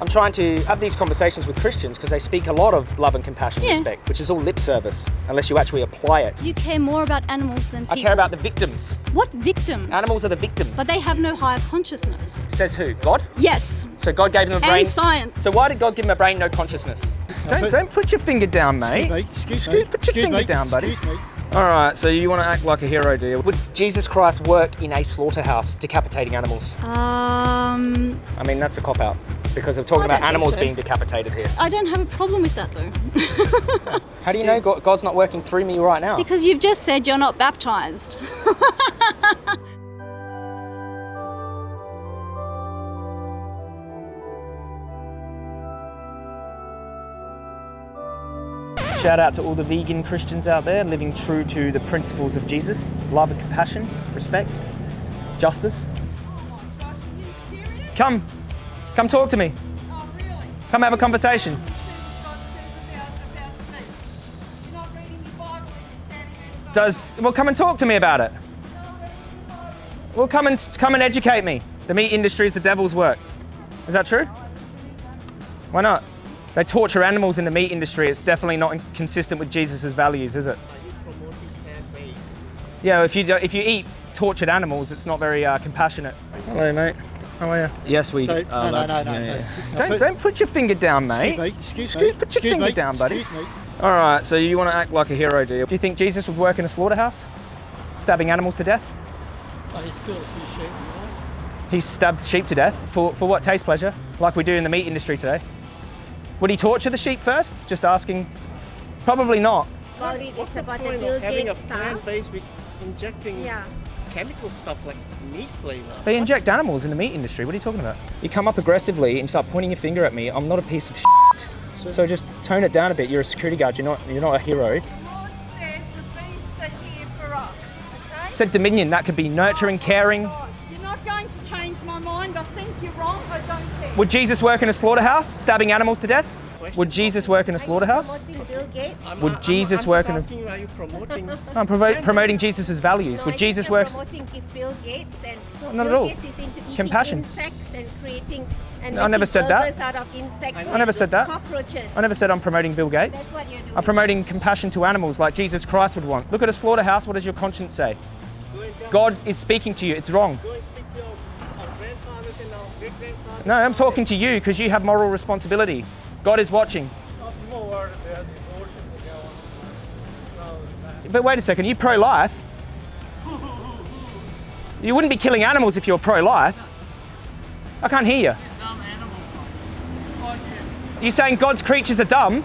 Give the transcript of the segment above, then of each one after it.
I'm trying to have these conversations with Christians because they speak a lot of love and compassion Yeah. and respect, which is all lip service, unless you actually apply it. You care more about animals than I care about the victims. What victims? Animals are the victims. But they have no higher consciousness. Says who? God? Yes. So God gave them a And brain. science. So why did God give them a brain, no consciousness? Don't, don't put your finger down, mate. Excuse me, excuse Excuse- me, put your excuse finger me, down, buddy. excuse me. All right, so you want to act like a hero, do you? Would Jesus Christ work in a slaughterhouse decapitating animals? Um, I mean, that's a cop out because we're talking I about animals so. being decapitated here. I don't have a problem with that though. How do you know God, God's not working through me right now? because you've just said you're not baptized. Shout out to all the vegan Christians out there living true to the principles of Jesus love and compassion, respect, justice. Come, come talk to me. Come have a conversation. Does well come and talk to me about it. Well come and come and educate me. The meat industry is the devil's work. Is that true? Why not? They torture animals in the meat industry. It's definitely not consistent with Jesus' values, is it? Yeah, if you if you eat tortured animals, it's not very uh, compassionate. Hello, mate. How are you? Yes, we. So, are no, no, no, no, yeah, yeah. No, Don't don't put your finger down, mate. Excuse me, excuse Excuse- me. put your excuse finger me, down, buddy. Excuse me. All right, so you want to act like a hero, do you? Do you think Jesus would work in a slaughterhouse, stabbing animals to death? He stabbed sheep to death for, for what taste pleasure, like we do in the meat industry today. Would he torture the sheep first? Just asking. Probably not. About it, it's about the point Bill of having a Gates style. plant based with injecting Yeah. Chemical stuff like meat flavor. They inject animals in the meat industry. What are you talking about? You come up aggressively and start pointing your finger at me. I'm not a piece of shit. So just tone it down a bit. You're a security guard. You're not. You're not a hero. Says the beasts are here for us. Okay? Said dominion. That could be nurturing, oh, caring. God, You're not going to change my mind. I think you're wrong. I don't care. Would Jesus work in a slaughterhouse, stabbing animals to death? Would Jesus work in a slaughterhouse? promoting Bill Gates? I'm- Would I'm- Jesus I'm work in a... are you promoting... I'm promoting Jesus' values. So Would Jesus work? Bill Gates and not at all. Gates is into eating Compassion. and and No, I never said that. out of insects. I never said that. Cockroaches. I never said I'm promoting Bill Gates. That's what you're doing. I'm promoting compassion to animals like Jesus Christ would want. Look at a slaughterhouse. What does your conscience say? God is speaking to you. It's wrong. Go and speak to our, our uh, grandfathers and our great grandfathers. No, I'm talking to you because you have moral responsibility. God is watching. But wait a second, you pro-life? You wouldn't be killing animals if you were pro-life. I can't hear you. You're saying God's creatures are dumb?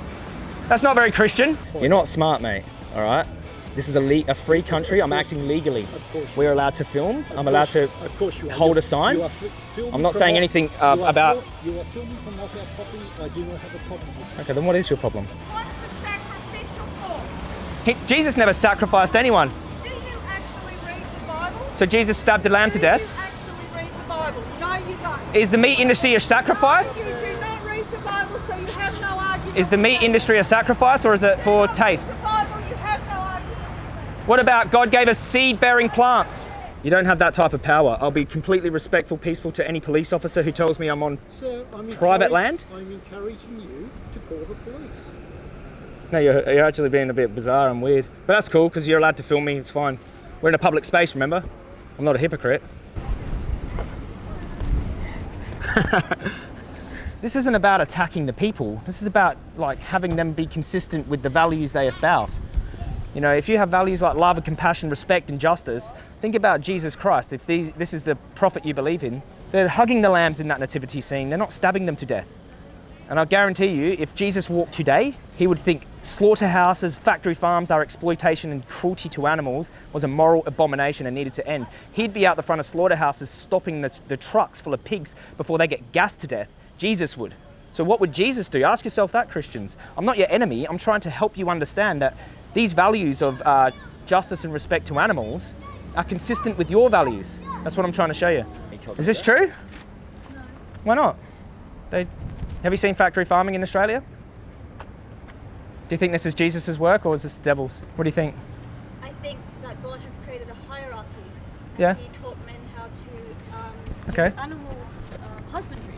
That's not very Christian. You're not smart, mate. All right. This is a, le- a free country. I'm acting legally. course. We're allowed to film. I'm allowed to Of course you hold You- a sign. you are I'm not saying off- anything uh, you are about. fil- You are filming from off our property. I do not have a problem with Okay, then what is your problem? What's the sacrificial for? He, Jesus never sacrificed anyone. Do you actually read the Bible? So Jesus stabbed a lamb to Do you death. actually read the Bible? No, you don't. Is the meat industry a sacrifice? You do not read the Bible, so you have no argument. Is the meat industry a sacrifice or is it for taste? The Bible, you have no argument. What about God gave us seed bearing plants? You don't have that type of power. I'll be completely respectful, peaceful to any police officer who tells me I'm on. Sir, I'm Private land? I'm encouraging you to call the police. No, you're, you're actually being a bit bizarre and weird. But that's cool because you're allowed to film me, it's fine. We're in a public space, remember? I'm not a hypocrite. this isn't about attacking the people. This is about like having them be consistent with the values they espouse. You know, if you have values like love compassion, respect and justice, think about Jesus Christ. If these, this is the prophet you believe in, they're hugging the lambs in that nativity scene. They're not stabbing them to death. And I guarantee you, if Jesus walked today, he would think slaughterhouses, factory farms, our exploitation and cruelty to animals was a moral abomination and needed to end. He'd be out the front of slaughterhouses stopping the, the trucks full of pigs before they get gassed to death. Jesus would. So what would Jesus do? Ask yourself that, Christians. I'm not your enemy. I'm trying to help you understand that these values of uh, justice and respect to animals are consistent with your values. That's what I'm trying to show you. Is this true? Why not? They, have you seen factory farming in Australia? Do you think this is Jesus' work or is this the devil's? What do you think? I think that God has created a hierarchy. Yeah. He taught men how to um, Okay. animal um, husbandry,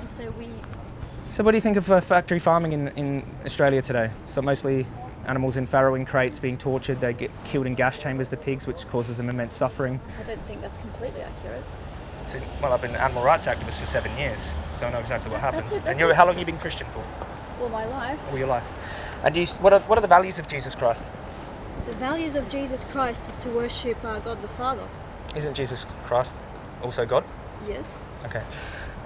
and so we So, what do you think of uh, factory farming in, in Australia today? So, mostly animals in farrowing crates being tortured, they get killed in gas chambers, the pigs, which causes them immense suffering. I don't think that's completely accurate. So, well, I've been an animal rights activist for seven years, so I know exactly what That's happens. it, that's and you how long have you been Christian for? All my life. All your life. And do you, what, are, what are the values of Jesus Christ? The values of Jesus Christ is to worship uh, God the Father. Isn't Jesus Christ also God? Yes. Okay.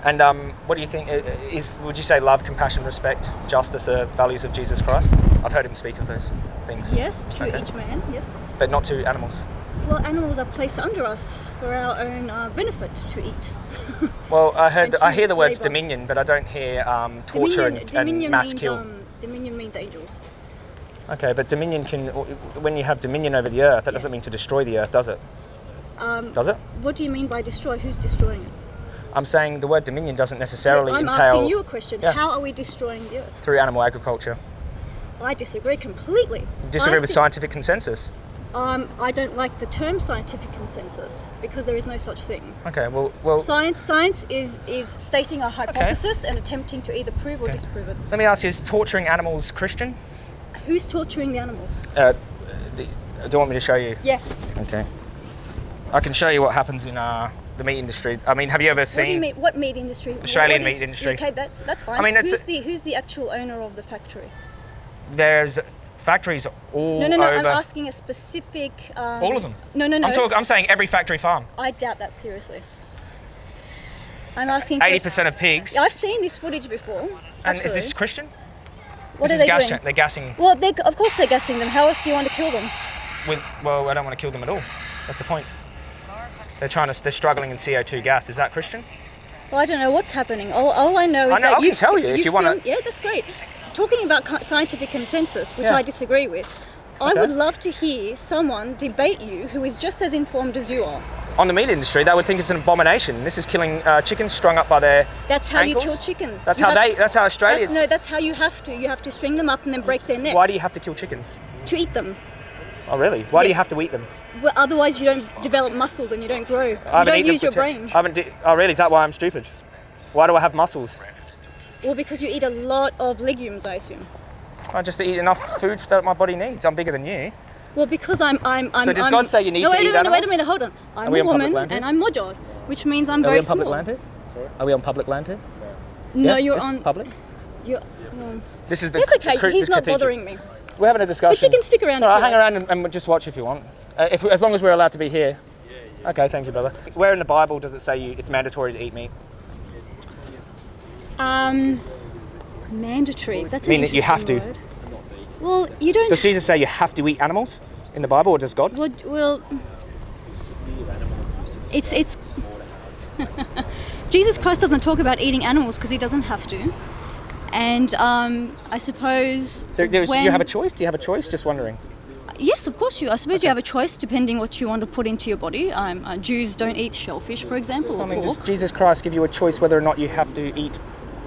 And um, what do you think? Is would you say love, compassion, respect, justice are values of Jesus Christ? I've heard him speak of those things. Yes, to Okay. each man, yes. But not to animals. Well, animals are placed under us for our own uh, benefit to eat. Well, I heard. I hear the words labour. dominion, but I don't hear um, torture Dominion, and, dominion and mass means kill. um, dominion means angels. Okay, but dominion can. When you have dominion over the earth, that Yeah. doesn't mean to destroy the earth, does it? Um, Does it? what do you mean by destroy? Who's destroying it? I'm saying the word dominion doesn't necessarily I'm entail asking you a question. Yeah. How are we destroying the earth? through animal agriculture. I disagree completely. Disagree I with scientific consensus. Um, I don't like the term scientific consensus because there is no such thing. Okay, well, well, Science, science is is stating a hypothesis and attempting to either prove or Okay. disprove it. let me ask you: Is torturing animals Christian? Who's torturing the animals? Uh, the, do you want me to show you? Yeah. Okay. I can show you what happens in uh, the meat industry. I mean, have you ever What seen? mean? What meat industry? What- Australian what is- meat industry. Okay, that's that's fine. I mean, who's the who's the actual owner of the factory? There's factories all No, no, no. over. I'm asking a specific. Um, All of them? No, no, no. I'm talking. I'm saying every factory farm. I doubt that seriously. I'm asking. Eighty percent of pigs. I've seen this footage before. and is this. Christian? What this are they gas doing? They're gassing Well, they, of course they're gassing them. How else do you want to kill them? with. Well, I don't want to kill them at all. That's the point. They're trying to. They're struggling in CO2 gas. Is that Christian? Well, I don't know what's happening. All, all I know is I know, that I you can tell you if you wanna- Yeah, that's great. Talking about scientific consensus, which Yeah. I disagree with, I would love to hear someone debate you who is just as informed as you are. On the meat industry, they would think it's an abomination. This is killing uh, chickens strung up by their. That's how you kill chickens. That's You how they. That's how Australia. That's, no, that's how you have to. You have to string them up and then break their necks. Why do you have to kill chickens? to eat them? Oh, really? Why do you have to eat them? Well, otherwise, you don't develop muscles and you don't grow. You don't use your brain. I haven't. Oh, really? Is that why I'm stupid? Why do I have muscles? Well, because you eat a lot of legumes, I assume. I just eat enough food that my body needs. I'm bigger than you. Well, because I'm, I'm, I'm. So does I'm, God say you need no, to wait eat a minute, Wait a minute, hold on. I'm a woman and I'm Modjod, which means I'm Are very we on small. public land here? Sorry? Are we on public land here? No, Yeah? you're on. public. You're, well, This is um, the. it's okay. He's not cathedral. bothering me. We're having a discussion. But you can stick around All right, hang like. around and, and just watch if you want. Uh, if as long as we're allowed to be here. Okay, thank you, brother. Where in the Bible does it say you, it's mandatory to eat meat? Um, mandatory. That's Mean an that you have interesting word. Well, you don't. Does Jesus say you have to eat animals in the Bible, or does God? Well, well, it's it's. Jesus Christ doesn't talk about eating animals because he doesn't have to, and um, I suppose There, when, you have a choice. Do you have a choice? Just wondering. Yes, of course you. I suppose you have a choice depending what you want to put into your body. Um, uh, Jews don't eat shellfish, for example, I mean, does. Jesus Christ give you a choice whether or not you have to eat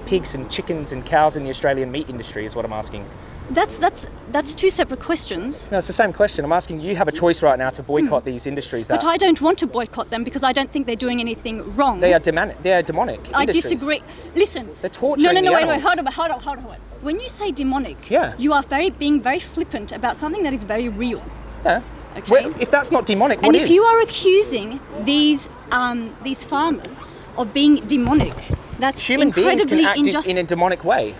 pigs and chickens and cows in the Australian meat industry? Is what I'm asking. That's that's that's two separate questions. No, it's the same question. I'm asking you have a choice right now to boycott these industries. That. But I don't want to boycott them because I don't think they're doing anything wrong. they are demonic. They are demonic. I industries. disagree. Listen. They're torturing No, no, no. Wait, wait. animals. Hold on, hold on, hold on, hold on. When you say demonic, Yeah. you are very being very flippant about something that is very real. Yeah. Okay. Well, if that's not demonic, and what if is? you are accusing these um, these farmers of being demonic, that's human beings can act in- a demonic way.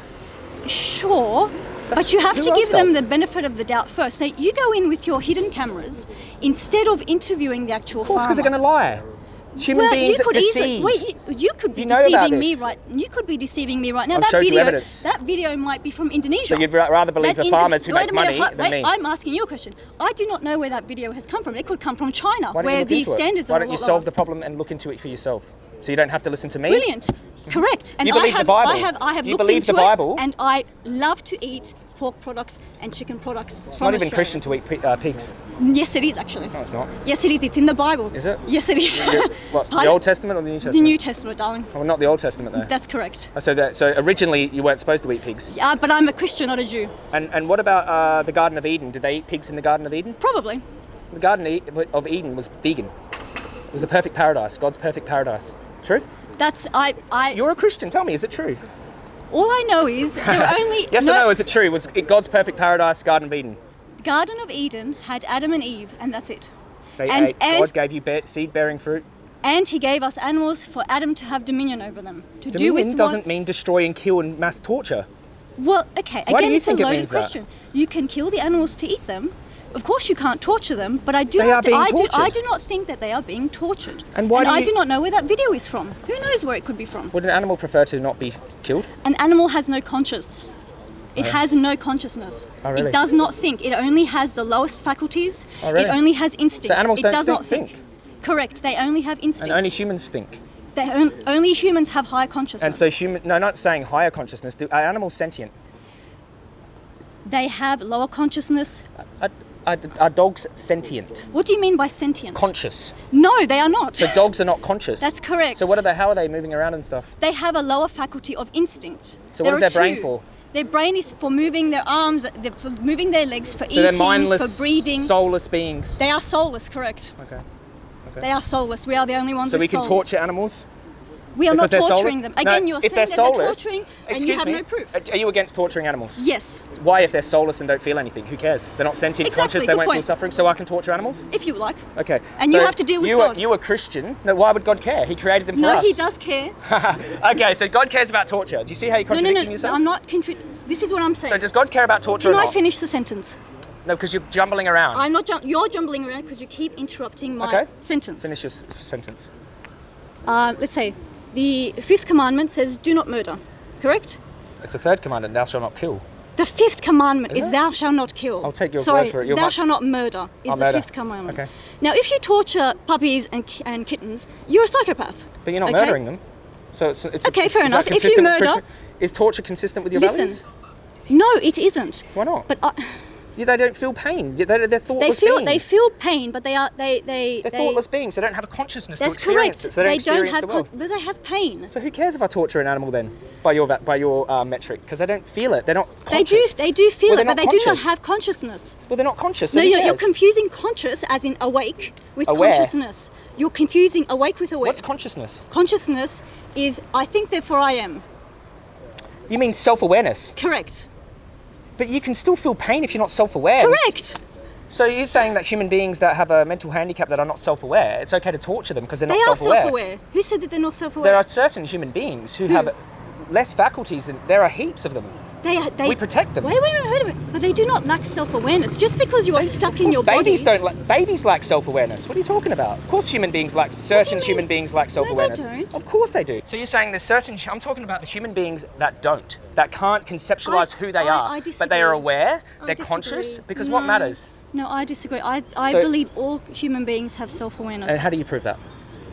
Sure, but you have to give them does? the benefit of the doubt first. Say you go in with your hidden cameras instead of interviewing the actual Of course, because they're going to lie. Human well, beings you could deceive. easily wait. You, you could be You know deceiving me right. You could be deceiving me right now. I've that video, evidence. that video might be from Indonesia. So you'd rather believe That the farmers who wait make minute, money hu- than wait, me? I'm asking you a question. I do not know where that video has come from. It could come from China, Why where the standards Why are don't you solve the problem and look into it for yourself? So you don't have to listen to me. Brilliant, correct. And You I believe the have, Bible? I have, I have You looked believe into the Bible? it, and I love to eat pork products and chicken products. It's not even Australia. Christian to eat uh, pigs. Yes, it is actually. No, it's not. Yes, it is. It's in the Bible. Is it? Yes, it is. The- what, the Old Testament or the New Testament? The New Testament, darling. Well, not the Old Testament though. That's correct. so, that, so originally you weren't supposed to eat pigs. Uh, but I'm a Christian, not a Jew. And and what about uh, the Garden of Eden? Did they eat pigs in the Garden of Eden? Probably. The Garden of Eden was vegan. It was a perfect paradise. God's perfect paradise. True? That's I. I. You're a Christian. Tell me, is it true? All I know is there are only Yes or no? Is it true? Was it God's perfect paradise, Garden of Eden? Garden of Eden had Adam and Eve, and that's it. They And- ate. and- God gave you be- seed-bearing fruit. And He gave us animals for Adam to have dominion over them. To do Dominion with doesn't what, mean destroy and kill and mass torture. Well, okay. Why do Again, you it's think a it loaded means that? question. You can kill the animals to eat them. Of course, you can't torture them, but I do They not. are being I, do, I do not think that they are being tortured. And why do I you- do not know where that video is from. Who knows where it could be from? Would an animal prefer to not be killed? An animal has no conscience. It oh. has no consciousness. Oh, really? It does not think. It only has the lowest faculties. Oh, really? It only has instinct. So animals it don't does think- not think. think? Correct. They only have instinct. And only humans think. They on, only humans have high consciousness. And so human. No, not saying higher consciousness. Do, are animals sentient? they have lower consciousness. Are, are dogs sentient? What do you mean by sentient? Conscious. no, they are not. So dogs are not conscious. That's correct. So what are they? How are they moving around and stuff? they have a lower faculty of instinct. So what There is their are brain for? Their brain is for moving their arms, for moving their legs, for So eating, they're mindless, for breeding. soulless beings. they are soulless, correct? Okay. They are soulless. We are the only ones So we can souls. torture animals. We are not because they're torturing them. No, Again, you're if saying they're that soulless, they're torturing, and excuse you have me, no proof. Are you against torturing animals? Yes, Why, if they're soulless and don't feel anything? Who cares? They're not sentient, Exactly, conscious. They won't feel suffering. So I can torture animals? if you like. Okay. And you have to deal with you God. Are, you are Christian. No, why would God care? He created them for No, us. he does care. okay, so God cares about torture. Do you see how you're No, no, contradicting no. yourself? I'm not. Contri- this is what I'm saying. So does God care about torture Can I finish the sentence? No, because you're jumbling around. I'm not. Jum- you're jumbling around because you keep interrupting my Okay. sentence. Finish your s- sentence. Uh, let's say the fifth commandment says, "Do not murder." Correct. It's the third commandment, thou shalt not kill. The fifth commandment Is is, "Thou shalt not kill." I'll take your Sorry, word for it. You're thou shalt not murder is Oh, the murder. fifth commandment. Okay. Now, if you torture puppies and, and kittens, you're a psychopath. But you're not okay? murdering them. So it's, it's Okay, it's- fair is enough. If you murder- is torture consistent with your Listen. values? No, it isn't. Why not? But uh, Yeah, they don't feel pain. Yeah, They're, they're they feel beings. they feel pain, but they are they they They're they. thoughtless beings. They don't have a consciousness to That's experience correct. it. So they don't experience have, the con- but they have pain. So who cares if I torture an animal then, by your by your uh, metric? Because they don't feel it. They're not They do they do feel Well, it, but they not do not have consciousness. Well, they're not conscious. So no, you're, you're confusing conscious as in awake with Aware. consciousness. You're confusing awake with awake. What's consciousness? consciousness is I think therefore I am. You mean self-awareness? Correct. But you can still feel pain if you're not self-aware. Correct. So you're saying that human beings that have a mental handicap that are not self-aware, it's okay to torture them because they're They not self-aware. They are self-aware. Who said that they're not self-aware? There are certain human beings who have less faculties, and there are heaps of them. They, they, We protect them. Wait, wait, wait, wait. But they do not lack self-awareness. Just because you are stuck in your babies body. don't. Like, babies lack self-awareness. What are you talking about? Of course, human beings lack. Certain human beings lack self-awareness. don't. Of course they do. So you're saying there's certain. I'm talking about the human beings that don't, that can't conceptualize I- who they I- are, I but they are aware, I they're disagree. conscious. Because what matters? No, I disagree. I, I So- believe all human beings have self-awareness. And how do you prove that?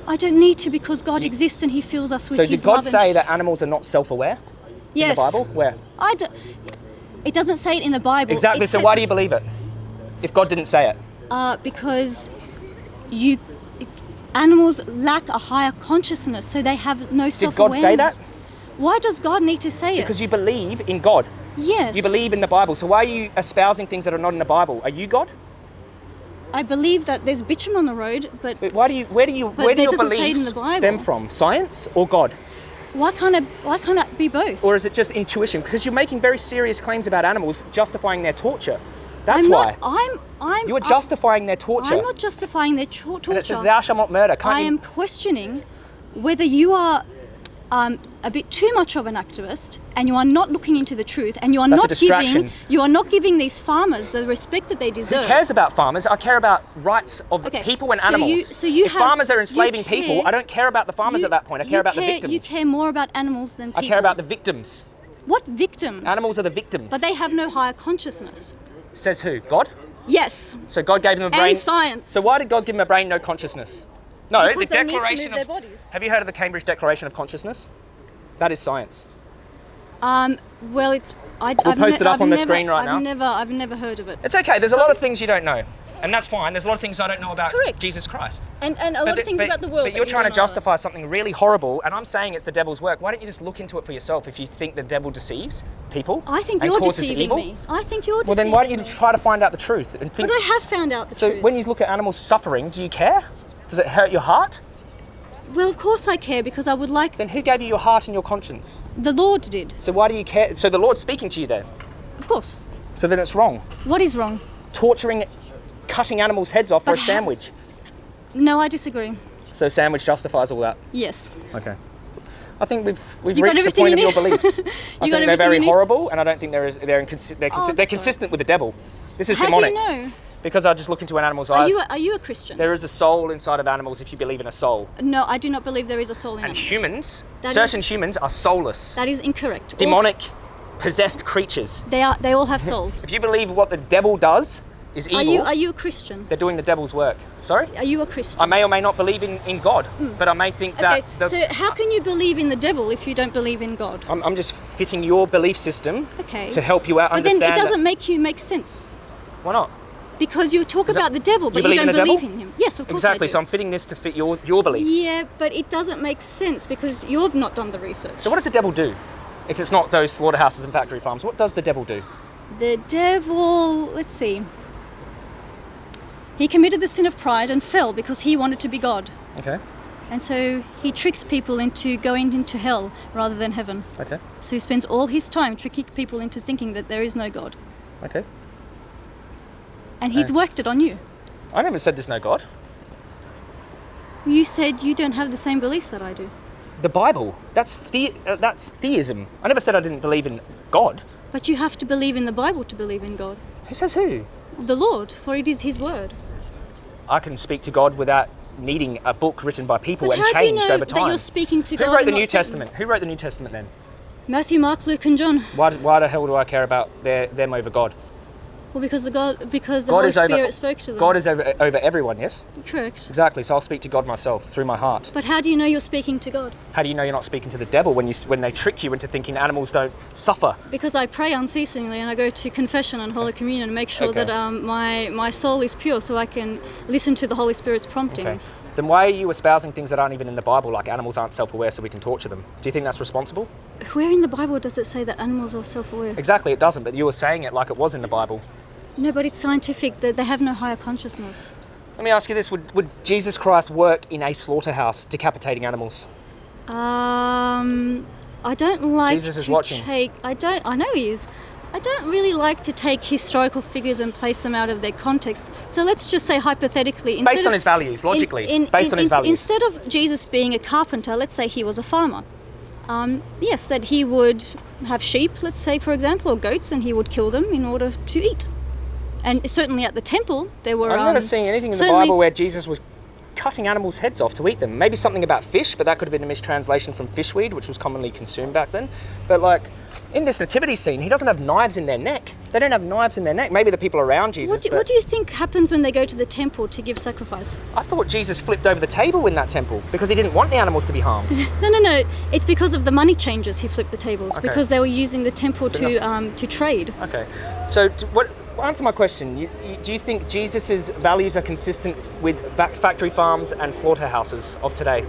I don't need to because God exists and He fills us with So His did God say that animals are not self-aware yes. in the Bible? Where? I do, it doesn't say it in the Bible. Exactly. It So why do you believe it? If God didn't say it, Uh, because you animals lack a higher consciousness, so they have no did self-awareness. God say that? Why does God need to say it? Because you believe in God. yes. You believe in the Bible. So why are you espousing things that are not in the Bible? Are you God? I believe that there's bitumen on the road, but But why do you? Where do you? Where do your doesn't say it in beliefs stem from? Science or God? Why can't it? Why can't it be both? Or is it just intuition? Because you're making very serious claims about animals, justifying their torture. That's I'm why. Not, I'm. I'm. you are I'm- justifying their torture. I'm not justifying their tor- torture. and it says, "Thou shalt not murder." Can't I you? am questioning whether you are um, a bit too much of an activist and you are not looking into the truth and you are That's not giving you are not giving these farmers the respect that they deserve. Who cares about farmers? I care about rights of Okay, people and so you- animals. so you if have- farmers are you enslaving people, I don't care about the farmers You- at that point. I you care about the victims. You care more about animals than people. I care about the victims. what victims? Animals are the victims. But they have no higher consciousness. Says who? God? Yes. So God gave them a brain. And science. So why did God give them a brain no consciousness? No, Because the they need to Declaration of. Have you heard of the Cambridge Declaration of Consciousness? That is science. Um, well, it's. I, We'll I've post it up I've on the never, screen right I've now. Never, I've never heard of it. It's okay. There's a lot of things you don't know, and that's fine. There's a lot of things I don't know about Correct. Jesus Christ. And, and a lot of things but- about the world. But you're you trying to don't know justify something really horrible, and I'm saying it's the devil's work. Why don't you just look into it for yourself if you think the devil deceives people? I think you're deceiving evil? me. I think you're Well, then why don't you me. try to find out the truth and think? But I have found out the so truth. So when you look at animals suffering, do you care? Does it hurt your heart? Well, of course I care because I would like Then who gave you your heart and your conscience? the Lord did. So why do you care? So the Lord's speaking to you then. Of course. So then it's wrong. What is wrong? Torturing, cutting animals' heads off for a sandwich. No, I disagree. So sandwich justifies all that. Yes. Okay. I think we've we've You reached the point of your beliefs. I You think got they're very horrible, and I don't think they're they're, inconsi- they're, oh, consi- Oh, they're consistent with the devil. This is How demonic do you know? Because I just look into an animal's Are eyes. you a, are you a Christian? there is a soul inside of animals if you believe in a soul. no, I do not believe there is a soul in And animals. humans, That is- certain humans are soulless, That is incorrect. All- demonic, possessed creatures. they are. They all have souls. If you believe what the devil does is evil, Are you are you a Christian? they're doing the devil's work. Sorry? Are you a Christian? I may or may not believe in, in God, hmm. but I may think that okay. the, so how can you believe in the devil if you don't believe in God? I'm, I'm just fitting your belief system Okay. to help you out But then it doesn't that- make you make sense Why not? Because you talk about the devil, but you, in don't the believe devil? in him. Yes, of course Exactly. So I'm fitting this to fit your your beliefs. Yeah, but it doesn't make sense because you've not done the research. So what does the devil do? If it's not those slaughterhouses and factory farms, what does the devil do? The devil, let's see. He committed the sin of pride and fell because he wanted to be God. Okay. And so he tricks people into going into hell rather than heaven. Okay. So he spends all his time tricking people into thinking that there is no God. Okay. And he's worked it on you. I never said there's no God. You said you don't have the same beliefs that I do. The Bible. That's the, uh, that's theism. I never said I didn't believe in God. But you have to believe in the Bible to believe in God. Who says who? The Lord, for it is his word. I can speak to God without needing a book written by people But and how do you know over time. That you're speaking to Who God? wrote the New Satan? Testament? Who wrote the New Testament then? Matthew, Mark, Luke, and John. Why, why the hell do I care about their, them over God? Well, because the God, because the God Holy is over- Spirit spoke to them. God is over, over everyone, yes? correct. Exactly. So I'll speak to God myself through my heart. But how do you know you're speaking to God? How do you know you're not speaking to the devil when you when they trick you into thinking animals don't suffer? Because I pray unceasingly and I go to confession and Holy Communion and make sure Okay. that um, my my soul is pure, so I can listen to the Holy Spirit's promptings. Okay. Then why are you espousing things that aren't even in the Bible, like animals aren't self-aware, so we can torture them? Do you think that's responsible? Where in the Bible does it say that animals are self-aware? Exactly, it doesn't. But you were saying it like it was in the Bible. No, but it's scientific. That they have no higher consciousness. Let me ask you this: Would, would Jesus Christ work in a slaughterhouse, decapitating animals? Um, I don't like Jesus is to watching. take. I don't. I know he is. I don't really like to take historical figures and place them out of their context. So let's just say hypothetically, Based on of- his values, logically, in- in- based on his in- values. Instead of Jesus being a carpenter, let's say he was a farmer. Um, yes, that he would have sheep, let's say for example, or goats, and he would kill them in order to eat. And certainly at the temple, there were. Never um, seen anything in the Bible where Jesus was cutting animals' heads off to eat them. Maybe something about fish, but that could have been a mistranslation from fishweed, which was commonly consumed back then. But like in this nativity scene, he doesn't have knives in their neck. They don't have knives in their neck. Maybe the people around Jesus. What do, but what do you think happens when they go to the temple to give sacrifice? I thought Jesus flipped over the table in that temple because he didn't want the animals to be harmed. No, no, no. It's because of the money changers he flipped the tables Okay. because they were using the temple So to um, to trade. okay. So what? Answer my question. You, you, do you think Jesus' values are consistent with factory farms and slaughterhouses of today?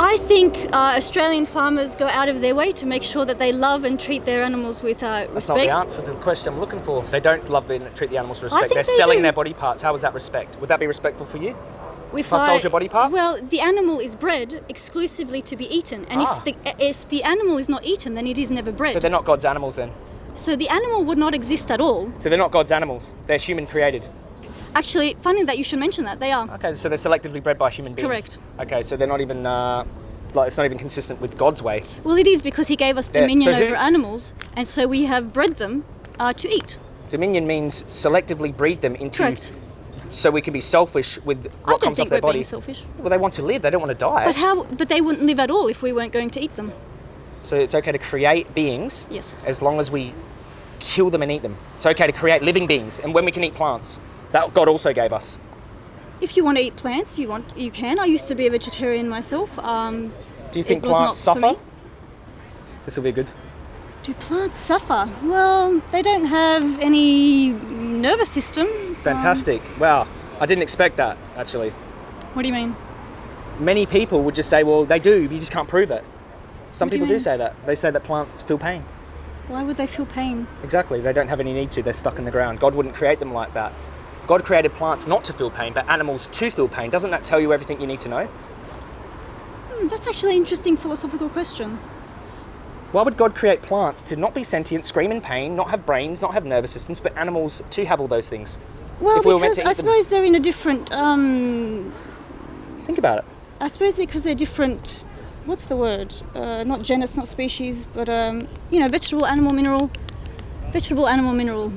I think uh, Australian farmers go out of their way to make sure that they love and treat their animals with uh, That's not respect. the answer to the question I'm looking for. They don't love and treat the animals with respect. They're they selling do. their body parts. How is that respect? Would that be respectful for you? If I sold your body parts? Well, the animal is bred exclusively to be eaten, and Ah. if the if the animal is not eaten, then it is never bred. So they're not God's animals then. So the animal would not exist at all. So they're not God's animals. They're human created. Actually, funny that you should mention that. They are. Okay, so they're selectively bred by human beings. Correct. Okay, so they're not even uh, like it's not even consistent with God's way. Well, it is because he gave us Yeah, dominion so who- over animals, and so we have bred them uh, to eat. Dominion means selectively breed them into Correct. so we can be selfish with what I don't comes think off their we're being body. selfish. Well, they want to live. They don't want to die. But how? But they wouldn't live at all if we weren't going to eat them. So it's okay to create beings Yes. as long as we kill them and eat them. It's okay to create living beings, and when we can eat plants, that God also gave us. If you want to eat plants, you want you can. I used to be a vegetarian myself. Um, Do you think plants suffer? This will be good. do plants suffer? Well, they don't have any nervous system. Um, Fantastic. wow. I didn't expect that, actually. what do you mean? Many people would just say, well, they do, but you just can't prove it. Some What do people do mean? say that. They say that plants feel pain. Why would they feel pain? Exactly. They don't have any need to. They're stuck in the ground. God wouldn't create them like that. God created plants not to feel pain, but animals to feel pain. Doesn't that tell you everything you need to know? Hmm, that's actually an interesting philosophical question. Why would God create plants to not be sentient, scream in pain, not have brains, not have nervous systems, but animals to have all those things? Well, we because I eat them. suppose they're in a different. Um, Think about it. I suppose because they're different. What's the word? Uh, not genus, not species, but um, you know, vegetable, animal, mineral. Vegetable, animal, mineral.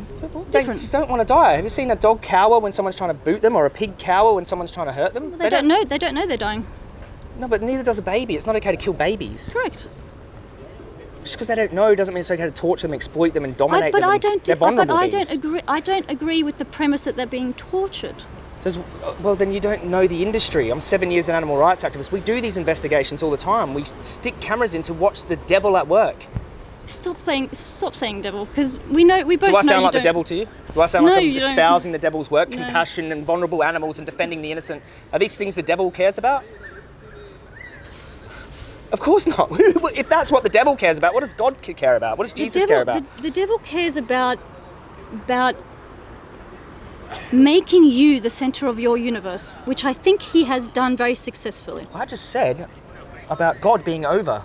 They Different. don't want to die. Have you seen a dog cower when someone's trying to boot them, or a pig cower when someone's trying to hurt them? They, don't know. They don't know they're dying. No, but neither does a baby. It's not okay to kill babies. Correct. Just because they don't know doesn't mean it's okay to torture them, exploit them, and I, dominate but them. I don't. They're dis- but I beings. don't agree. I don't agree with the premise that they're being tortured. Does, uh, well, then you don't know the industry. I'm seven years an animal rights activist. We do these investigations all the time. We stick cameras in to watch the devil at work. Stop playing. Stop saying devil, because we know we both Do I sound like the devil to you? Do I sound No, like I'm you don't. espousing the devil's work, No. compassion and vulnerable animals and defending the innocent? Are these things the devil cares about? Of course not. if that's what the devil cares about, what does God care about? What does Jesus devil, care about? The, the devil cares about about making you the center of your universe, which I think he has done very successfully. I just said about God being over.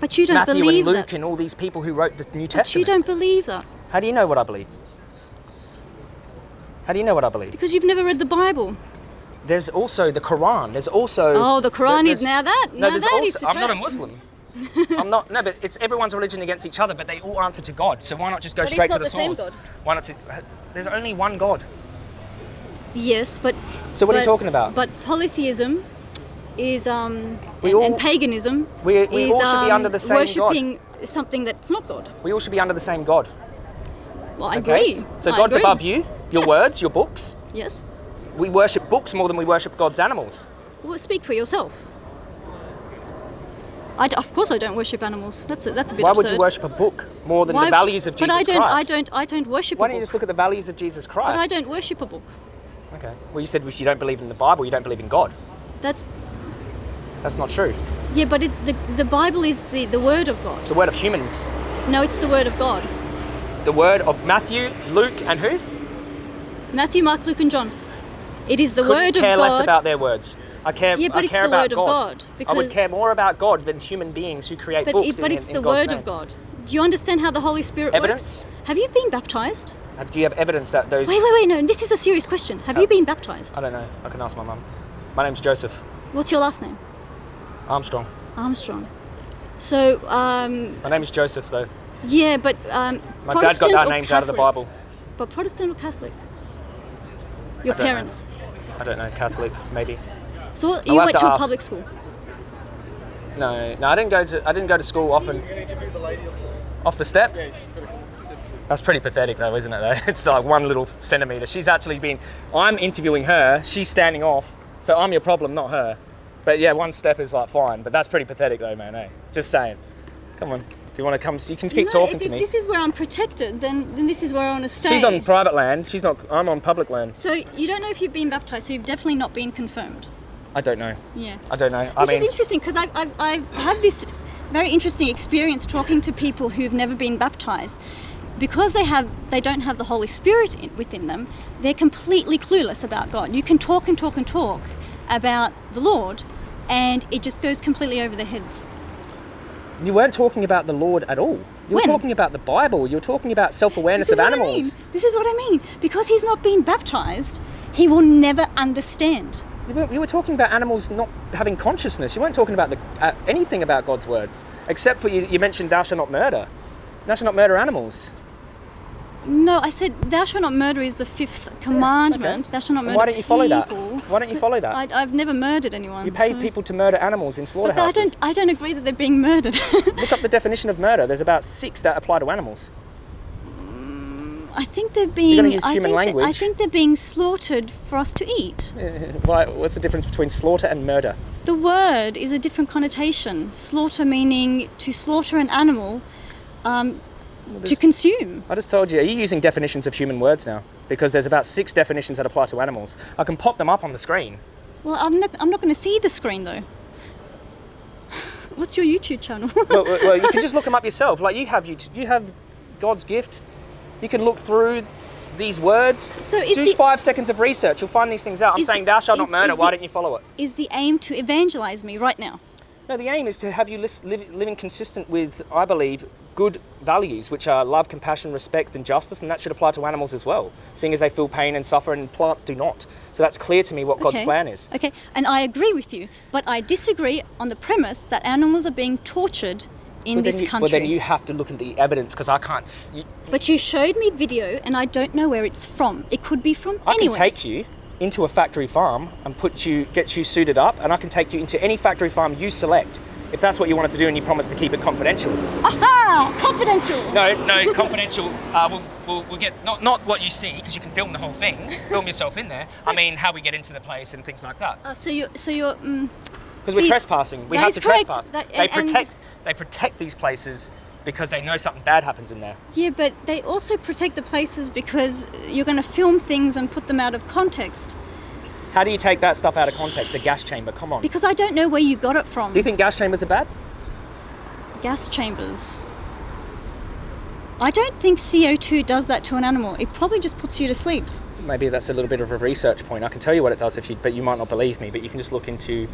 But you don't Matthew believe and Luke that. and all these people who wrote the New Testament. But you don't believe that How do you know what I believe? How do you know what I believe? because you've never read the Bible. There's also the Quran. There's also Oh, the Quran is now that. No, now there's that also. I'm not a. Muslim. I'm not. No, but it's everyone's religion against each other, but they all answer to God. So why not just go But straight to the, the source? Why not? To, there's only one God. Yes, but. So what are you talking about? But polytheism is um We and, all- and paganism we- we is all should be under the same God. worshipping something that's not God. We all should be under the same God. Well, I Okay. agree. So I God's agree. above you. Your Yes. words, your books. Yes. We worship books more than we worship God's animals. Well, speak for yourself. I d- of course I don't worship animals. That's a, that's a bit Why absurd. would you worship a book more than Why- the values of Jesus Christ? But I don't. Christ? I don't. I don't worship Why don't you just look at the values of Jesus Christ? but I don't worship a book. Okay. Well, you said if you don't believe in the Bible, you don't believe in God. That's That's not true. yeah. But it, the the Bible is the the word of God. It's the word of humans. No, it's the word of God. The word of Matthew, Luke, and who? Matthew, Mark, Luke, and John. It is the Couldn't word of God. I care less about their words. I care. Yeah, but I it's the about word of God. God, I would care more about God than human beings who create but books. it, but in, it's in the God's word name. of God. Do you understand how the Holy Spirit Evidence? works? Have you been baptized? Do you have evidence that those? Wait, wait, wait. No, this is a serious question. Have Uh, you been baptized? I don't know. I can ask my mum. My name's Joseph What's your last name? Armstrong. Armstrong. So, um, My name is Joseph, though. yeah, but um, My dad got Protestant our or names out of the Bible. But Protestant or Catholic? Your I don't know. parents. I don't know. Catholic, maybe. So what- you went to to a public school. No, no. I didn't go to. I didn't go to school often. Off the step. That's pretty pathetic, though, isn't it? Though it's like one little centimeter. She's actually been. I'm interviewing her. She's standing off. So I'm your problem, not her. But yeah, one step is like fine. But that's pretty pathetic, though, man. Eh? Just saying. Come on. Do you want to come? You can keep no, talking if, to if me. this is where I'm protected, then, then this is where I want to stay. She's on private land. She's not. I'm on public land. So you don't know if you've been baptized, so you've definitely not been confirmed. I don't know. Yeah. I don't know. I Which mean, is interesting because I've, I've, I've had this very interesting experience talking to people who've never been baptized. Because they have, they don't have the Holy Spirit in, within them. They're completely clueless about God. You can talk and talk and talk about the Lord, and it just goes completely over their heads. you weren't talking about the Lord at all. You were When? talking about the Bible. You were talking about self-awareness of is what I animals. mean. This is what I mean. Because he's not been baptized, he will never understand. You were, you were talking about animals not having consciousness. You weren't talking about the, uh, anything about God's words, except for you, you mentioned thou shalt not murder. Thou shalt not murder animals. No, I said, "Thou shalt not murder" is the fifth commandment. Thou shalt not murder. why don't you follow that? Why don't you follow that? I, I've never murdered anyone. You pay so- people to murder animals in But I don't. I don't agree that they're being murdered. Look up the definition of murder. There's about six that apply to animals. I think they're being. I human think that- I think they're being slaughtered for us to eat. Why, what's the difference between slaughter and murder? The word is a different connotation. Slaughter meaning to slaughter an animal, um, to consume. I just told you. Are you using definitions of human words now? Because there's about six definitions that apply to animals. I can pop them up on the screen. Well, I'm not. I'm not going to see the screen though. What's your YouTube channel? well, well, well, you can just look them up yourself. Like you have, you, you have God's gift. You can look through these words. So is do the- five seconds of research. You'll find these things out. I'm saying thou shalt not murder. Why the- don't you follow it? Is the aim to evangelize me right now? No, the aim is to have you live, living consistent with, I believe, good values, which are love, compassion, respect, and justice, and that should apply to animals as well, seeing as they feel pain and suffer, and plants do not. So that's clear to me what God's Okay. plan is. Okay, and I agree with you, but I disagree on the premise that animals are being tortured in this you, country. well, then you have to look at the evidence because I can't. s- You, But you showed me video, and I don't know where it's from. It could be from I anywhere. can take you into a factory farm and put you, get you suited up, and I can take you into any factory farm you select. If that's what you wanted to do and you promise to keep it confidential. Aha! Confidential. No, no, confidential. Uh, we'll, we'll, we'll get not not what you see because you can film the whole thing, film yourself in there. I mean, how we get into the place and things like that. Uh, so you, so you're. Mm, Because we're trespassing. We have to correct. trespass. That- they and- and- protect. They protect these places because they know something bad happens in there. yeah, but they also protect the places because you're going to film things and put them out of context. How do you take that stuff out of context? The gas chamber. Come on. Because I don't know where you got it from. do you think gas chambers are bad? gas chambers. I don't think CO2 does that to an animal. It probably just puts you to sleep. Maybe that's a little bit of a research point. I can tell you what it does if you, but you might not believe me. But you can just look into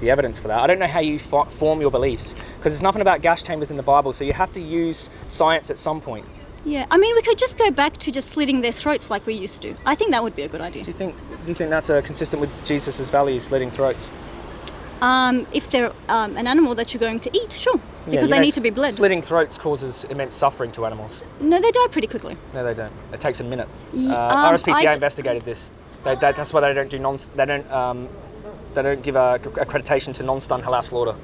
the evidence for that. I don't know how you fo- form your beliefs because there's nothing about gas chambers in the Bible. So you have to use science at some point. Yeah, I mean, we could just go back to just slitting their throats like we used to. I think that would be a good idea. Do you think? Do you think that's uh, consistent with Jesus' values, slitting throats? Um, if they're um, an animal that you're going to eat, sure, Yeah, because they know, need to be bled. Slitting throats causes immense suffering to animals. No, they die pretty quickly. No, they don't. It takes a minute. Ye- Uh, um, RSPCA investigated this. They, they, that's why they don't do non. They don't. They don't give uh, accreditation to non-stun halal slaughter.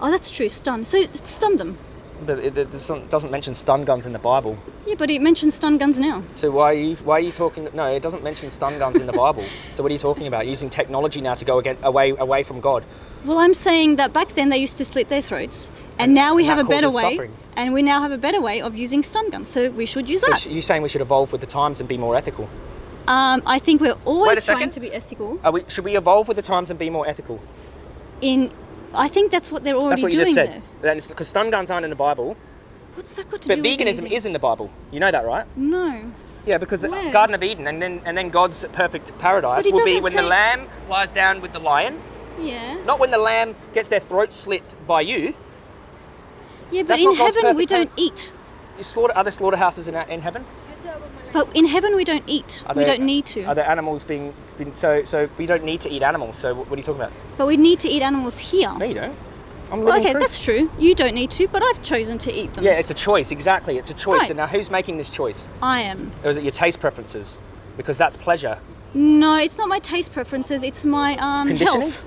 Oh, that's true. Stun. So stun them. But it, it doesn't, doesn't mention stun guns in the Bible. Yeah, but it mentions stun guns now. So why are you why are you talking? No, it doesn't mention stun guns in the Bible. So what are you talking about? Using technology now to go again, away away from God. Well, I'm saying that back then they used to slit their throats, and now we and have a better way, suffering. and we now have a better way of using stun guns. So we should use So that. you're saying we should evolve with the times and be more ethical? Um, I think we're always trying to be ethical. Are we, should we evolve with the times and be more ethical? In, I think that's what they're already doing. That's what you just said. Because stun guns aren't in the Bible, What's that got to but do with veganism is in the Bible. You know that, right? No. Yeah, because the Garden of Eden and then and then God's perfect paradise will be when the lamb lies down with the lion, Yeah. not when the lamb gets their throat slit by you. Yeah, but That's in heaven we don't eat. You slaughter other slaughterhouses in, in heaven. But in heaven we don't eat. Are we don't need to. Are there animals being, being so so we don't need to eat animals? So what are you talking about? But we need to eat animals here. No, you don't. I'm Well, okay, proof. that's true. You don't need to, but I've chosen to eat them. Yeah, it's a choice. Exactly, it's a choice. Right. And now, who's making this choice? I am. Or is it your taste preferences? Because that's pleasure. No, it's not my taste preferences. It's my um, health.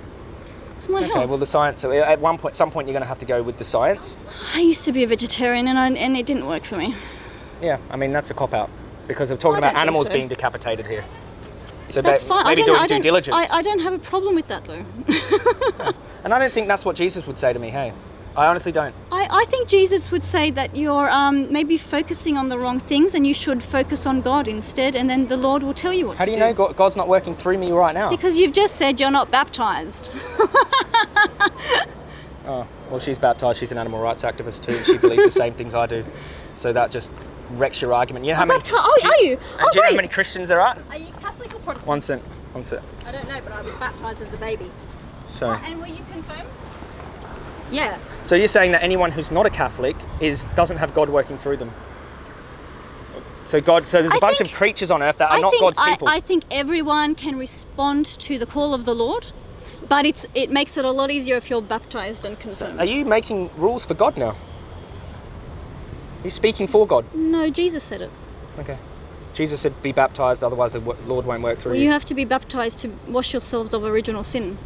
It's my Okay. health. Well, the science. At one point, some point, you're going to have to go with the science. I used to be a vegetarian, and I, and it didn't work for me. Yeah. I mean, that's a cop out because we're talking I about animals so. being decapitated here. So That's fine. I maybe don't. doing I due don't. diligence. I, I don't have a problem with that though. and I don't think that's what Jesus would say to me. Hey, I honestly don't. I, I think Jesus would say that you're um, maybe focusing on the wrong things, and you should focus on God instead, and then the Lord will tell you what How to do you know God- God's not working through me right now? Because you've just said you're not baptized. Oh, well, she's baptized. She's an animal rights activist too, and she believes the same things I do. So that just wrecks your argument. You know how many? bapti- oh, do are you? Oh, do you know how many Christians there are? Are you Catholic or Protestant? One cent. One cent. I don't know, but I was baptized as a baby. So, And were you confirmed? Yeah. so you're saying that anyone who's not a Catholic is doesn't have God working through them? So God, so there's a I bunch think- of creatures on earth that are I not think God's I, people. I think everyone can respond to the call of the Lord, but it's it makes it a lot easier if you're baptized and confirmed. Are you making rules for God now? You speaking for God? no, Jesus said it. Okay. Jesus said, "Be baptized, otherwise the Lord won't work through Well, you." you have to be baptized to wash yourselves of original sin,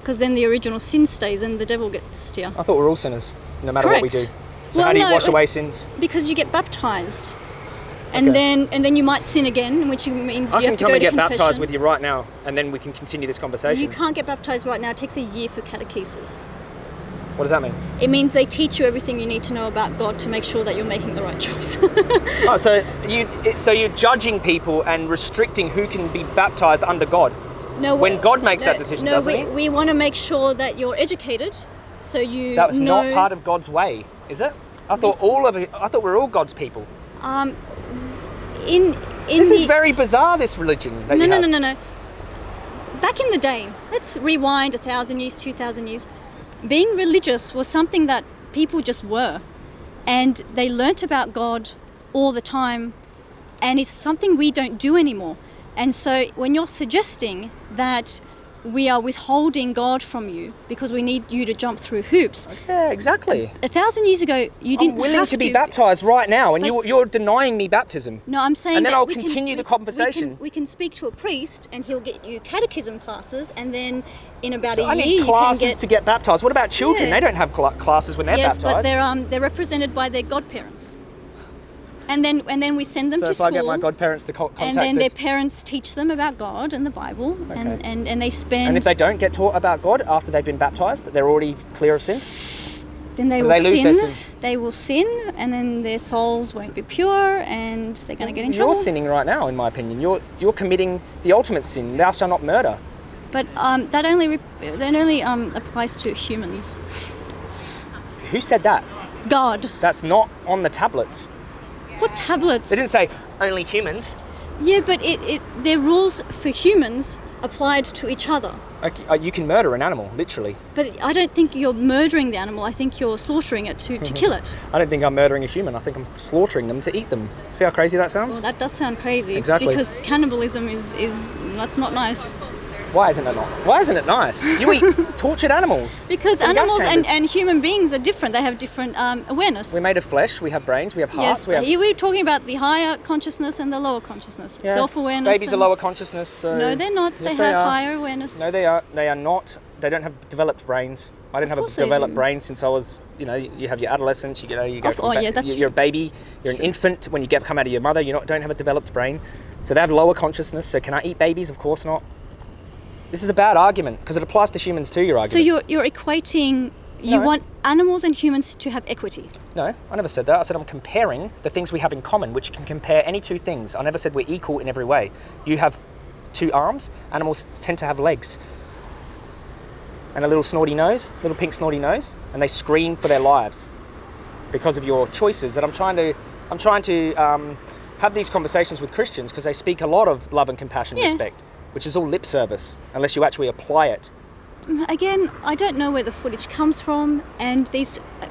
because then the original sin stays and the devil gets to you. I thought we're all sinners, no matter what we do. Correct. So Well, how do you no, wash away sins? Because you get baptized. And Okay. then and then you might sin again, which means I you have to go and to get confession. baptized with you right now, and then we can continue this conversation. You can't get baptized right now. It takes a year for catechesis. What does that mean? It means they teach you everything you need to know about God to make sure that you're making the right choice. Oh, so you so you're judging people and restricting who can be baptized under God. no, When we- God makes no, that decision, no, doesn't we, he? we want to make sure that you're educated, so you That was know. not part of God's way, is it? I thought all of it. I thought we're all God's people. Um, in in This the is very bizarre. This religion. No, no, no, no, no. Back in the day, let's rewind a thousand years, two thousand years. Being religious was something that people just were, and they learnt about God all the time, and it's something we don't do anymore. And so, when you're suggesting that we are withholding God from you because we need you to jump through hoops, Yeah, exactly. a thousand years ago you didn't I'm willing to be baptized right now, and you, you're denying me baptism. No, I'm saying. And then I'll we can- continue the we- we can- conversation. We can, speak to a priest, and he'll get you catechism classes, and then in about So a I year need you classes can get. to get baptized. What about children? Yeah. They don't have classes when they're yes, baptized. but they're um they're represented by their godparents, and then and then we send them so to if school. I get my godparents to co- contact and then the- their parents teach them about God and the Bible, and, Okay. and, and they spend. and if they don't get taught about God after they've been baptized, they're already clear of sin. then they will they lose sin. their sin. They will sin, and then their souls won't be pure, and they're going to get in trouble. You're sinning right now, in my opinion. You're you're committing the ultimate sin. Thou shalt not murder. But um, that only that only um, applies to humans. Who said that? God. That's not on the tablets. What tablets? They didn't say only humans. Yeah, but it, it their rules for humans applied to each other. Okay, uh, you can murder an animal, literally. But I don't think you're murdering the animal. I think you're slaughtering it to, to kill it. I don't think I'm murdering a human. I think I'm slaughtering them to eat them. See how crazy that sounds? Well, that does sound crazy. Exactly. Because cannibalism is, is that's not nice. Why isn't it not? Why isn't it nice? You eat tortured animals. Because animals and, and human beings are different. They have different um, awareness. We're made of flesh. We have brains. We have hearts. Yes, we have... Here we're talking about the higher consciousness and the lower consciousness. Yeah, Self-awareness. Babies are lower consciousness. So No, they're not. Yes, they have are. higher awareness. No, they are. They are not. They don't have developed brains. I didn't have a developed brain since I was. You know, you have your adolescence. You know, you go oh, yeah, that's you- You're a baby. You're an infant when you get come out of your mother. You not don't have a developed brain, so they have lower consciousness. So can I eat babies? Of course not. This is a bad argument because it applies to humans too. Your argument. So you're you're equating. You No. want animals and humans to have equity. No, I never said that. I said I'm comparing the things we have in common, which you can compare any two things. I never said we're equal in every way. You have two arms, animals tend to have legs. And a little snorty nose, little pink snorty nose, and they scream for their lives because of your choices. That I'm trying to, I'm trying to um, have these conversations with Christians because they speak a lot of love and compassion, Yeah. respect, which is all lip service unless you actually apply it. Mm, again, I don't know where the footage comes from, and these. Uh,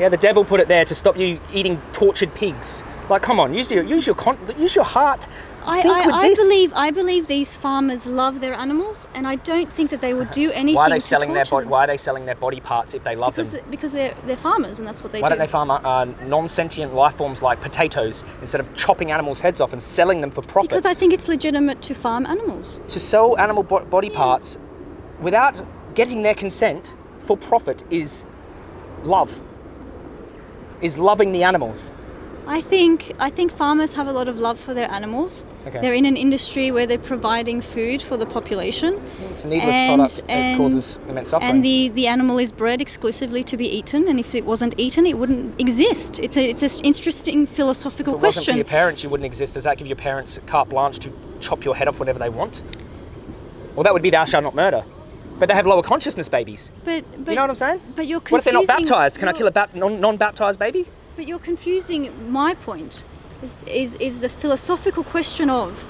yeah, the devil put it there to stop you eating tortured pigs. Like, come on, use your use your con- use your heart. I, I, I believe I believe these farmers love their animals, and I don't think that they would do anything. Why are they to selling their body? them. Why are they selling their body parts if they love Because, them? because they're they're farmers, and that's what they Why do. don't they farm uh, non-sentient life forms like potatoes instead of chopping animals' heads off and selling them for profit? because I think it's legitimate to farm animals. to sell animal bo- body parts without getting their consent for profit is love. Is loving the animals. I think I think farmers have a lot of love for their animals. Okay. They're in an industry where they're providing food for the population. It's a needless And- product. it and- causes immense suffering. And the, the animal is bred exclusively to be eaten, and if it wasn't eaten, it wouldn't exist. It's a it's an interesting philosophical if it wasn't for question. your parents, you wouldn't exist. Does that give your parents carte blanche to chop your head off whenever they want? Well, that would be thou shalt not murder. But they have lower consciousness babies. But, but you know what I'm saying? But you're What if they're not baptized? Can I kill a bap- non- non-baptized baby? But you're confusing my point. Is, is is the philosophical question of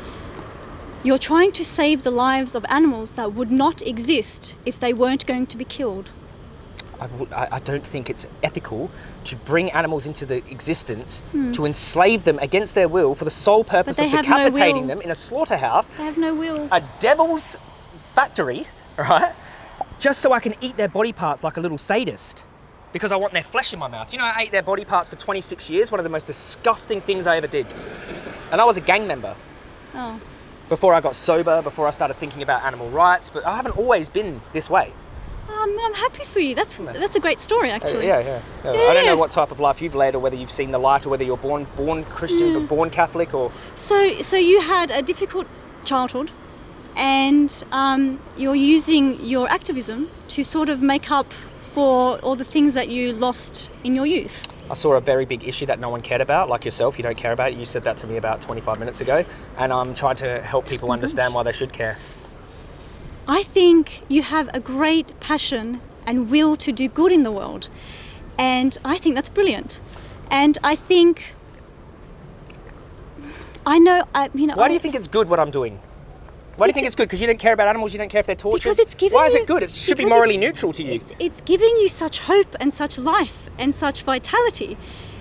you're trying to save the lives of animals that would not exist if they weren't going to be killed. I, I- I don't think it's ethical to bring animals into the existence Hmm. to enslave them against their will for the sole purpose of have no decapitating them in a slaughterhouse, They have no will. a devil's factory, right? Just so I can eat their body parts like a little sadist. Because I want their flesh in my mouth. You know, I ate their body parts for 26 years, one of the most disgusting things I ever did. And I was a gang member Oh. before I got sober, before I started thinking about animal rights, but I haven't always been this way. Um, I'm happy for you. That's that's a great story, actually. yeah, yeah, yeah. I don't Yeah. know what type of life you've led, or whether you've seen the light, or whether you're born born Christian but born Catholic, or So, so you had a difficult childhood, and um, you're using your activism to sort of make up for all the things that you lost in your youth. I saw a very big issue that no one cared about, like yourself. You don't care about it. You said that to me about 25 minutes ago, and I'm trying to help people understand why they should care. I think you have a great passion and will to do good in the world, and I think that's brilliant. And I think I know. I, you know. Why do you think it's good what I'm doing? Why do you think it's good? Because you don't care about animals, you don't care if they're tortured? Because it's giving Why is you- it good? It should be morally neutral to you. It's, it's giving you such hope and such life and such vitality.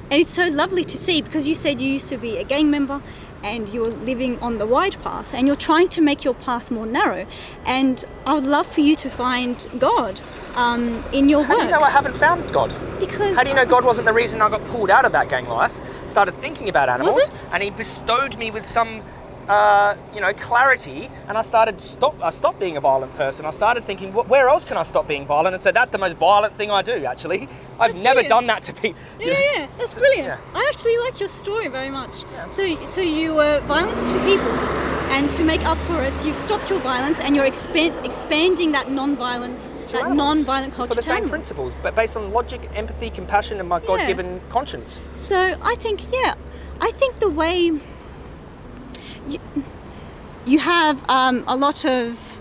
And it's so lovely to see because you said you used to be a gang member and you're living on the wide path and you're trying to make your path more narrow. And I would love for you to find God um, in your How do you know I haven't found God? because How do you know God wasn't the reason I got pulled out of that gang life? Started thinking about animals, and He bestowed me with some, uh, you know, clarity. And I started stop. I stopped being a violent person. I started thinking, where else can I stop being violent? And so that's the most violent thing I do. Actually, I've That's never brilliant. done that to people. Yeah, yeah, yeah, that's brilliant. yeah. I actually like your story very much. So, so you were violent to people, and to make up for it, you've stopped your violence and you're expand, expanding that non-violence, that non-violent culture For the same principles, but based on logic, empathy, compassion, and my God-given conscience. So I think, yeah, I think the way you, you have um, a lot of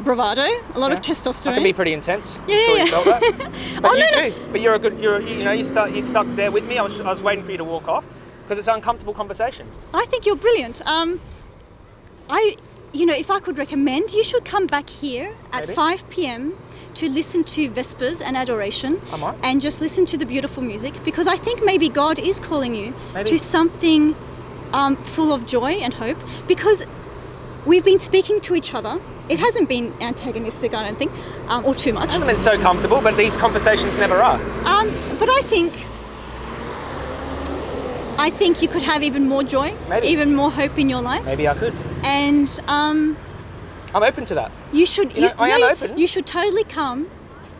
bravado, a lot of testosterone. I can be pretty intense. Yeah, sure yeah, you yeah. felt that. But Oh, you no, no. But you're a good. You're you know you stuck you stuck there with me. I was I was waiting for you to walk off because it's an uncomfortable conversation. I think you're brilliant. Um, I, you know, if I could recommend, you should come back here at Maybe. 5 p.m. to listen to Vespers and Adoration, I might. and just listen to the beautiful music because I think maybe God is calling you Maybe. to something um, full of joy and hope because we've been speaking to each other. It hasn't been antagonistic, I don't think, um, or too much. It hasn't been so comfortable, but these conversations never are. Um, but I think I think you could have even more joy, Maybe. even more hope in your life, Maybe I could. and um, I'm open to that. you should. You know, I am you- open. You should totally come.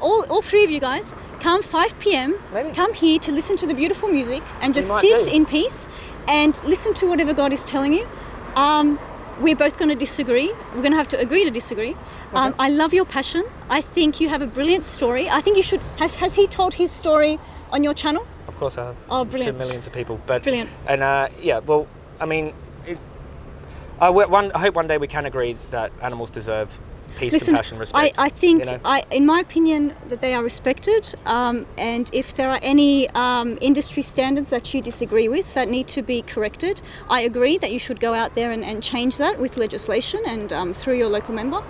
All, all three of you guys come 5 p.m. Maybe. Come here to listen to the beautiful music and just sit do. in peace and listen to whatever God is telling you. Um, we're both going to disagree. We're going to have to agree to disagree. Um, I love your passion. I think you have a brilliant story. I think you should. Has, has he told his story on your channel? Of course, I have. Oh, brilliant. To millions of people, but Brilliant. And uh, yeah, well, I mean, it, I, one, I hope one day we can agree that animals deserve peace, Listen, compassion, respect. I, I think, you know? I, in my opinion, that they are respected. Um, and if there are any um, industry standards that you disagree with that need to be corrected, I agree that you should go out there and, and change that with legislation and um, through your local member.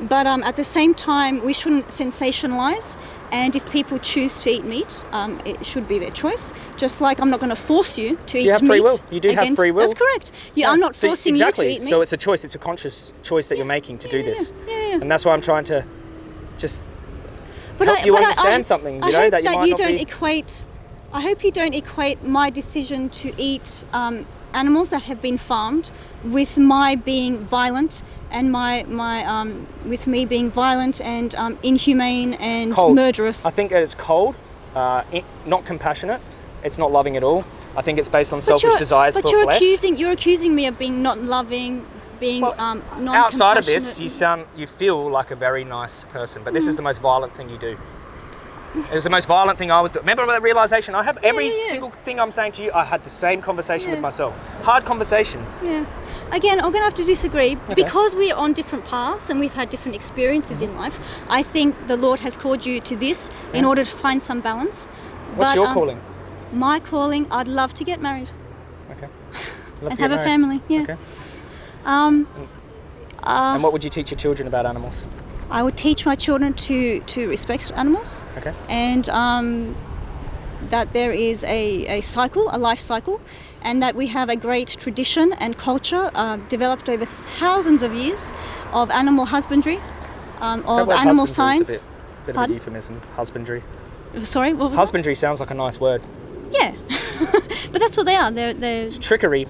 But um, at the same time, we shouldn't sensationalise. And if people choose to eat meat, um, it should be their choice. Just like I'm not going to force you to eat meat. You have free will. You do have free will. That's correct. You, I'm not So forcing exactly. you to eat meat. So it's a choice. It's a conscious choice that you're making to do this, yeah, yeah. and that's why I'm trying to just but help you understand something, you I know, hope that you might not don't be- equate. I hope you don't equate my decision to eat um, animals that have been farmed with my being violent and my my um, with me being violent and um, inhumane and cold. murderous. I think that it's cold, uh, not compassionate. It's not loving at all. I think it's based on selfish desires but for you're flesh. accusing you're accusing me of being not loving, being Well, um, non Outside of this, you sound, you feel like a very nice person, but Mm. this is the most violent thing you do. It was the most violent thing I was doing. Remember that realization? I have every yeah, yeah. single thing I'm saying to you. I had the same conversation with myself. Hard conversation. Yeah. Again, I'm going to have to disagree because we're on different paths and we've had different experiences in life. I think the Lord has called you to this in order to find some balance. What's But, your um, calling? My calling, I'd love to get married Okay. And have a family. Yeah. Okay. Um, and what would you teach your children about animals? I would teach my children to to respect animals Okay. and um, that there is a, a cycle, a life cycle, and that we have a great tradition and culture uh, developed over thousands of years of animal husbandry, um, of animal husbandry is science. A bit, bit of a euphemism. Husbandry. Sorry, what was Husbandry sounds like a nice word. Yeah, but that's what they are. They're, they're It's trickery.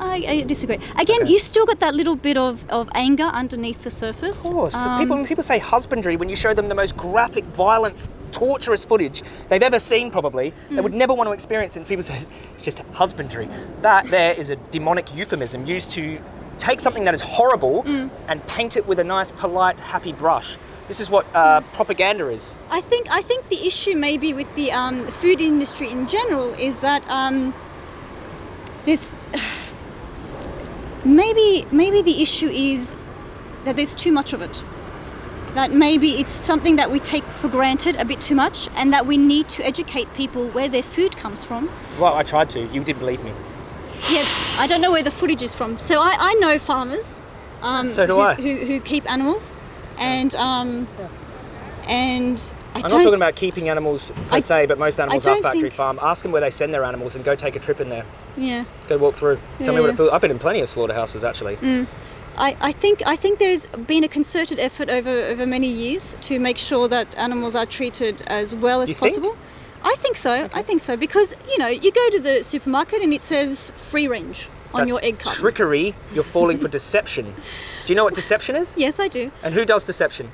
I, I disagree. Again, Okay. you still got that little bit of, of anger underneath the surface. Of course. Um, people, when people say husbandry, when you show them the most graphic, violent, torturous footage they've ever seen, probably, Hmm. they would never want to experience it. And people say it's just husbandry. That there is a demonic euphemism used to take something that is horrible Hmm. and paint it with a nice, polite, happy brush. This is what uh, propaganda is. I think I think the issue maybe with the um, food industry in general is that um, there's maybe maybe the issue is that there's too much of it. That maybe it's something that we take for granted a bit too much, and that we need to educate people where their food comes from. Well, I tried to. You didn't believe me. Yeah, I don't know where the footage is from. So I, I know farmers. Um, So do who, I. Who, who keep animals, and um, and I I'm don't. not talking about keeping animals per I se, but most animals are factory think- farm. Ask them where they send their animals and go take a trip in there. Yeah. Go walk through. Tell me what it feels. I've been in plenty of slaughterhouses actually. Mm. I, I think I think there's been a concerted effort over, over many years to make sure that animals are treated as well as You think? possible. I think so. I think so because you know you go to the supermarket and it says free range on That's your egg carton. Trickery. You're falling for deception. Do you know what deception is? Yes, I do. And who does deception?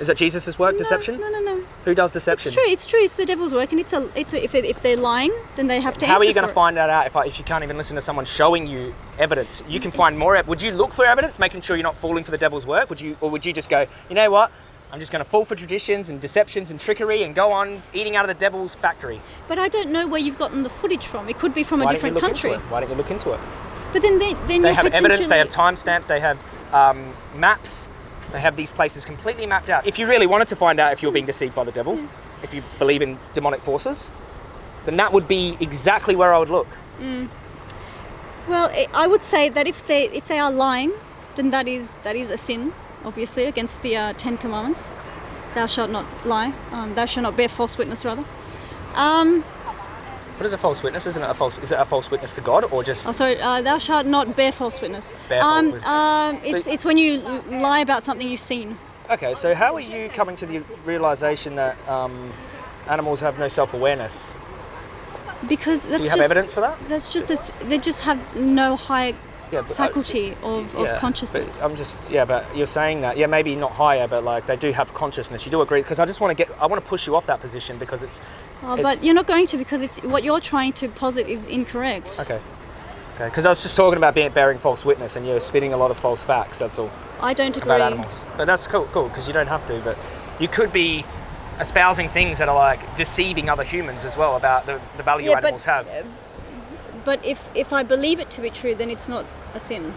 Is that Jesus' work, deception? No, no, no. Who does deception? It's true. It's true. It's the devil's work, and it's a. It's a, if it, if they're lying, then they have to. How are you going to find that out if, I, if you can't even listen to someone showing you evidence? You can find more. Would you look for evidence, making sure you're not falling for the devil's work? Would you, or would you just go, you know what? I'm just going to fall for traditions and deceptions and trickery and go on eating out of the devil's factory. But I don't know where you've gotten the footage from. It could be from a Why don't you different look country. into it? Why don't you look into it? But then they then They have evidence. They have potentially- timestamps. They have um, maps. They have these places completely mapped out. If you really wanted to find out if you're being deceived by the devil, if you believe in demonic forces, then that would be exactly where I would look. Well, I- I would say that if they if they are lying, then that is that is a sin, obviously against the uh, Ten Commandments. Thou shalt not lie. Um, thou shalt not bear false witness, rather. Um, What is a false witness? Isn't it a false? Is it a false witness to God or just? oh, sorry. Uh, thou shalt not bear false witness. Bear um, false- um, it's So- it's when you lie about something you've seen. Okay, so how are you coming to the realization that um, animals have no self-awareness? Because that's Do you have just, evidence for that? That's just the th- they just have no higher Yeah, but, uh, faculty of, of yeah, consciousness. I'm just yeah, but you're saying that yeah, maybe not higher, but like they do have consciousness. You do agree? Because I just want to get I want to push you off that position because it's Oh, it's- but you're not going to because it's what you're trying to posit is incorrect. okay. Okay, because I was just talking about being bearing false witness, and you're spitting a lot of false facts. That's all I don't agree. about animals. But that's cool, cool, because you don't have to. But you could be espousing things that are like deceiving other humans as well about the, the value Yeah, but- animals have. But if if I believe it to be true, then it's not a sin.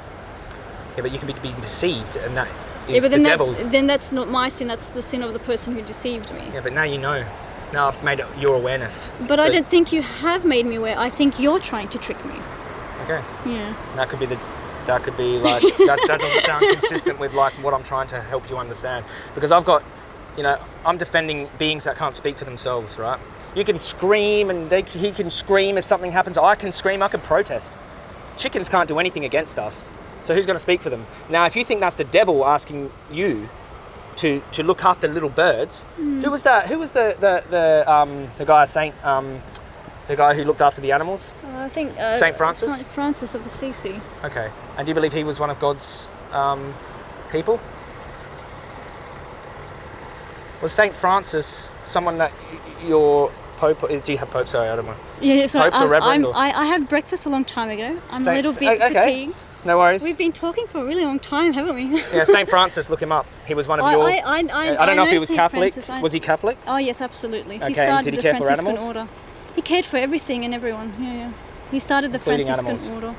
Yeah, but you can be being deceived, and that is yeah, but the then devil. that, then that's not my sin. That's the sin of the person who deceived me. Yeah, but now you know. Now I've made it your awareness. But I don't think you have made me aware. I think you're trying to trick me. Okay. Yeah. That could be the. That could be like that, that doesn't sound consistent with like what I'm trying to help you understand because I've got, you know, I'm defending beings that can't speak for themselves, right? You can scream and they, he can scream if something happens. I can scream. I can protest. Chickens can't do anything against us. So who's going to speak for them? Now, if you think that's the devil asking you to to look after little birds, who was that? Who was the the the um the guy Saint um the guy who looked after the animals? I think uh, Saint Francis? Saint Francis of Assisi. Okay. And do you believe he was one of God's um, people? Was Saint Francis someone that your pope? Uh, do you have pope? Sorry, I don't know. Yeah, so Popes or um, I'm, Reverend I, I had breakfast a long time ago. I'm a little bit okay. fatigued. No worries. We've been talking for a really long time, haven't we? yeah, Saint Francis. Look him up. He was one of I, your. I, I, I, I don't know, if he was Saint Catholic. Francis. Was he Catholic? Oh yes, absolutely. Okay, He started did he the care for Franciscan animals? order. He cared for everything and everyone. Yeah, yeah. He started the Including Franciscan animals. order.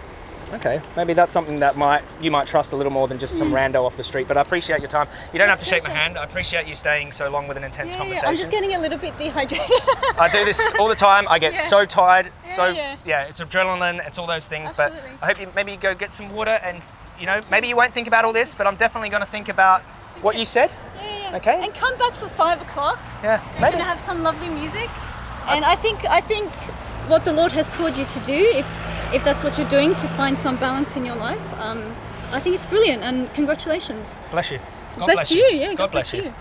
Okay, maybe that's something that might you might trust a little more than just some mm. rando off the street. But I appreciate your time. You don't have to shake my hand. I appreciate you staying so long with an intense Yeah, yeah, conversation. I'm just getting a little bit dehydrated. I do this all the time. I get so tired. so yeah. yeah, it's adrenaline. It's all those things. Absolutely. But I hope you maybe you go get some water and you know maybe you won't think about all this, but I'm definitely going to think about what you said. Yeah, yeah. Okay. And come back for five o'clock. Yeah, We're gonna have some lovely music. And I think I think what the Lord has called you to do, if if that's what you're doing to find some balance in your life, um, I think it's brilliant. And congratulations. Bless you. God bless, you. Yeah. God bless you.